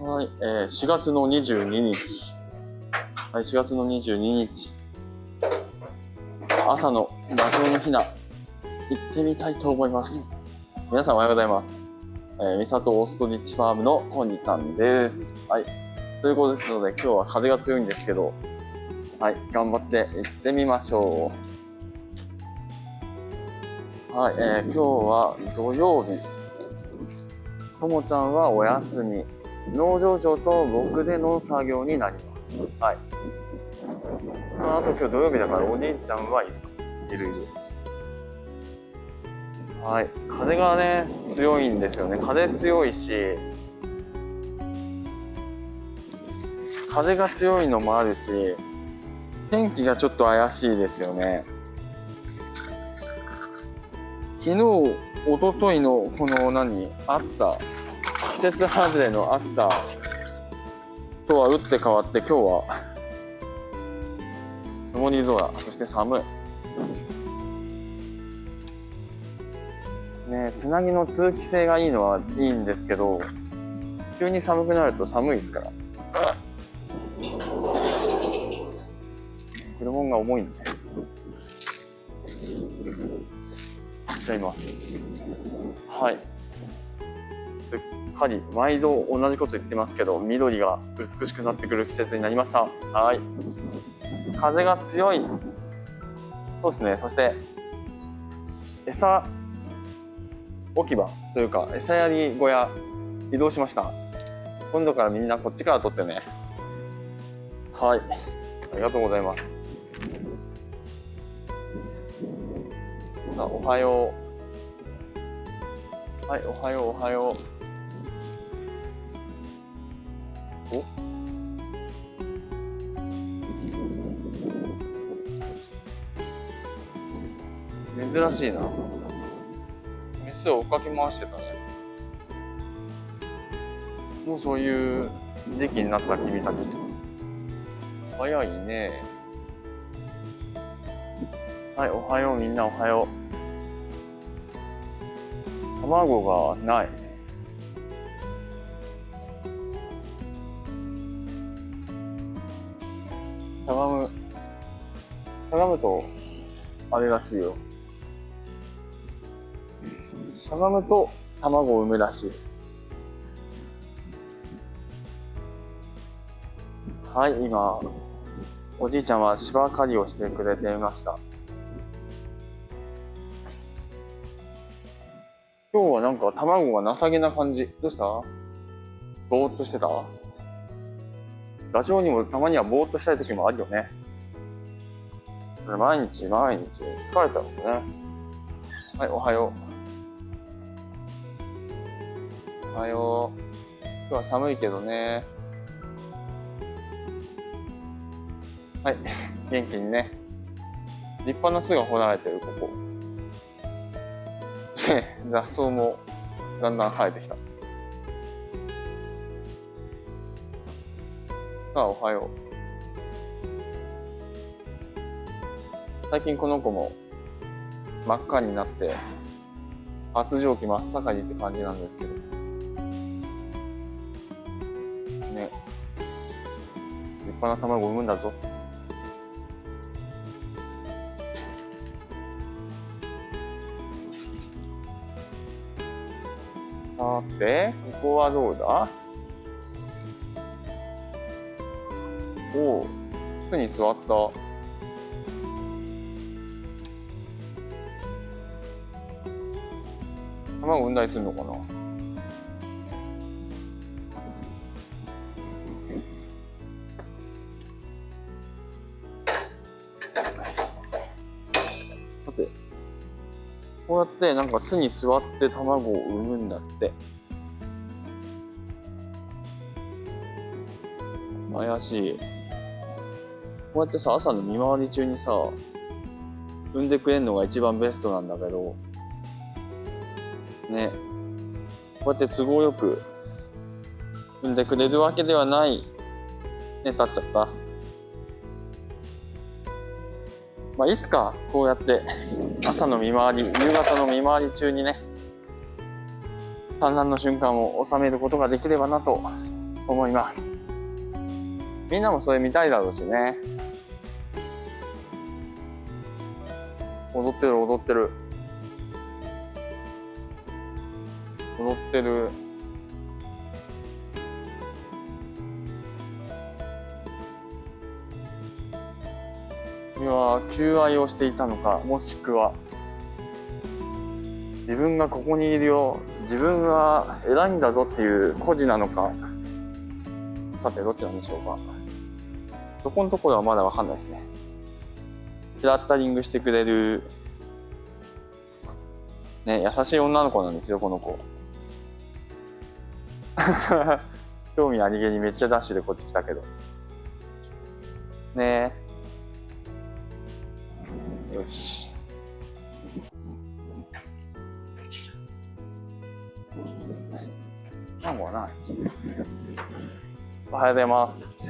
はい、えー、4月の22日。はい、4月の22日。朝のダチョウのひな、行ってみたいと思います。皆さんおはようございます。えー、三里オーストリッチファームのコニタンです。はい。ということですので、今日は風が強いんですけど、はい、頑張って行ってみましょう。はい、えー、今日は土曜日。ともちゃんはお休み。農場長と僕での作業になります。はい。ああと今日土曜日だからおじいちゃんはいる。いるいる。はい。風がね、強いんですよね。風強いし、風が強いのもあるし、天気がちょっと怪しいですよね。昨日、一昨日のこの何、暑さ、季節外れの暑さとは打って変わって今日は曇り空、そして寒い。ねつなぎの通気性がいいのはいいんですけど、急に寒くなると寒いですから。車が重いんで。じゃあ今。はい。すっかり毎度同じこと言ってますけど、緑が美しくなってくる季節になりました。はい。風が強い。そうですね。そして、餌置き場というか、餌やり小屋移動しました。今度からみんなこっちから取ってね。はい。ありがとうございます。さあ、おはよう。はい、おはよう、おはよう。お珍しいな。メスを追っかけ回してたね。もうそういう時期になった君たち。早いね。はい、おはよう、みんなおはよう。卵がない。しゃがむ。しゃがむと、あれらしいよ。しゃがむと卵を産むらしい。はい、今、おじいちゃんは芝刈りをしてくれていました。今日はなんか卵が情けな感じ。どうした？ぼーっとしてた？ダチョウにもたまにはぼーっとしたい時もあるよね。毎日毎日疲れちゃうもんね。はい、おはよう。おはよう。今日は寒いけどね。はい、元気にね。立派な巣が掘られてる、ここ。雑草もだんだん生えてきた。あ、おはよう。最近この子も真っ赤になって、発情期真っ盛りって感じなんですけど。ね。立派な卵を産むんだぞ。さて、ここはどうだ？おお、巣に座った。卵産んだりするのかな？さて、こうやってなんか巣に座って卵を産むんだって。怪しい。こうやってさ、朝の見回り中にさ、産んでくれるのが一番ベストなんだけど、ね、こうやって都合よく産んでくれるわけではない。ね、立っちゃった。まあ、いつかこうやって朝の見回り、夕方の見回り中にね、産卵の瞬間を収めることができればなと思いますみんなもそれ見たいだろうしね。踊ってる踊ってる。踊ってる。いや求愛をしていたのか？もしくは自分がここにいるよ。自分は偉いんだぞっていう孤児なのか？さてどっちなんでしょうかそこのところはまだわかんないですね。フラッタリングしてくれるね優しい女の子なんですよこの子。興味ありげにめっちゃダッシュでこっち来たけど。ね。えよし。卵はない。おはようございます。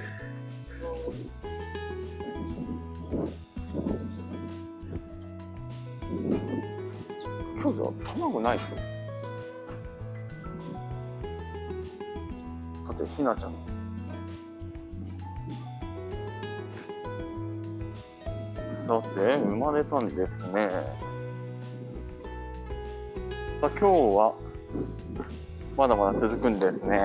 今日は卵ない人さてひなちゃん。さて生まれたんですね。さあ今日はまだまだ続くんですね。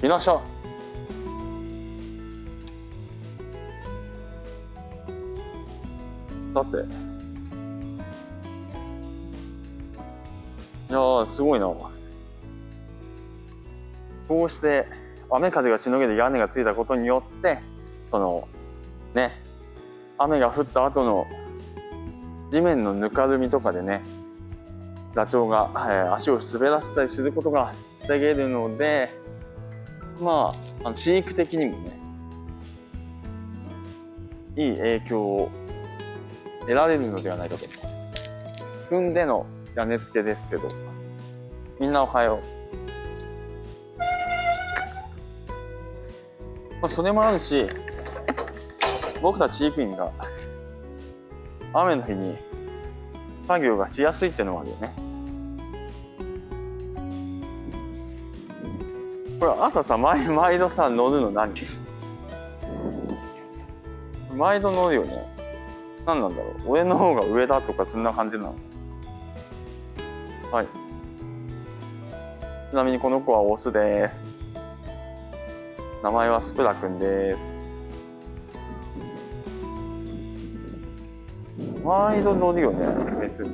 ひなしゃさて。いやーすごいなこうして雨風がしのげる屋根がついたことによってそのね雨が降った後の地面のぬかるみとかでねダチョウが、えー、足を滑らせたりすることが防げるのでまああの飼育的にもねいい影響を得られるのではないかと。踏んでの屋根付けですけどみんなおはよう、まあ、それもあるし僕たち飼育員が雨の日に作業がしやすいっていうのもあるよね。これ朝さ毎毎度さ乗るの何？毎度乗るよね。何なんだろう。俺の方が上だとかそんな感じなの？はい。ちなみにこの子はオスです。名前はスプラくんです。毎度乗るよねメスに。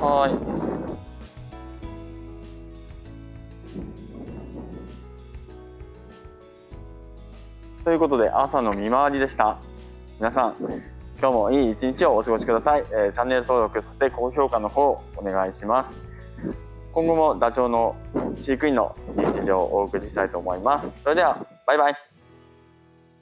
はい。ということで朝の見回りでした。皆さん今日もいい一日をお過ごしください、えー、チャンネル登録そして高評価の方お願いします。今後もダチョウの飼育員の日常をお送りしたいと思います。それではバイバイ。